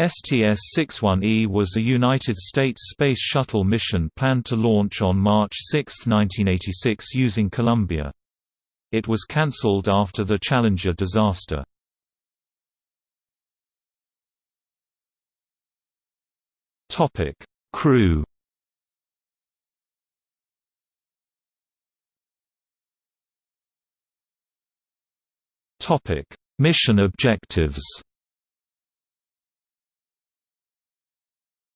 STS-61E was a United States Space Shuttle mission planned to launch on March 6, 1986 using Columbia. It was cancelled after the Challenger disaster. Crew Mission objectives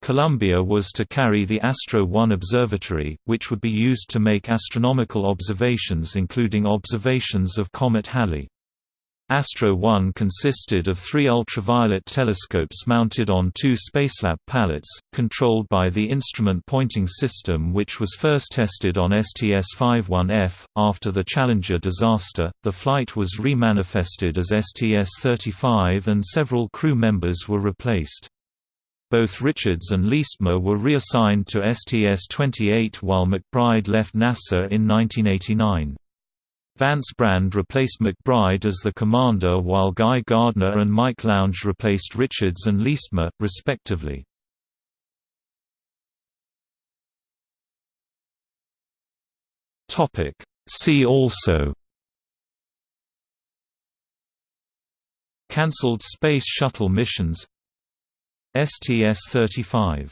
Columbia was to carry the Astro 1 observatory, which would be used to make astronomical observations including observations of Comet Halley. Astro 1 consisted of three ultraviolet telescopes mounted on two Spacelab pallets, controlled by the instrument pointing system which was first tested on STS-51F. After the Challenger disaster, the flight was remanifested as STS-35 and several crew members were replaced. Both Richards and Leestma were reassigned to STS-28 while McBride left NASA in 1989. Vance Brand replaced McBride as the commander while Guy Gardner and Mike Lounge replaced Richards and Leestma, respectively. See also Cancelled Space Shuttle missions STS-35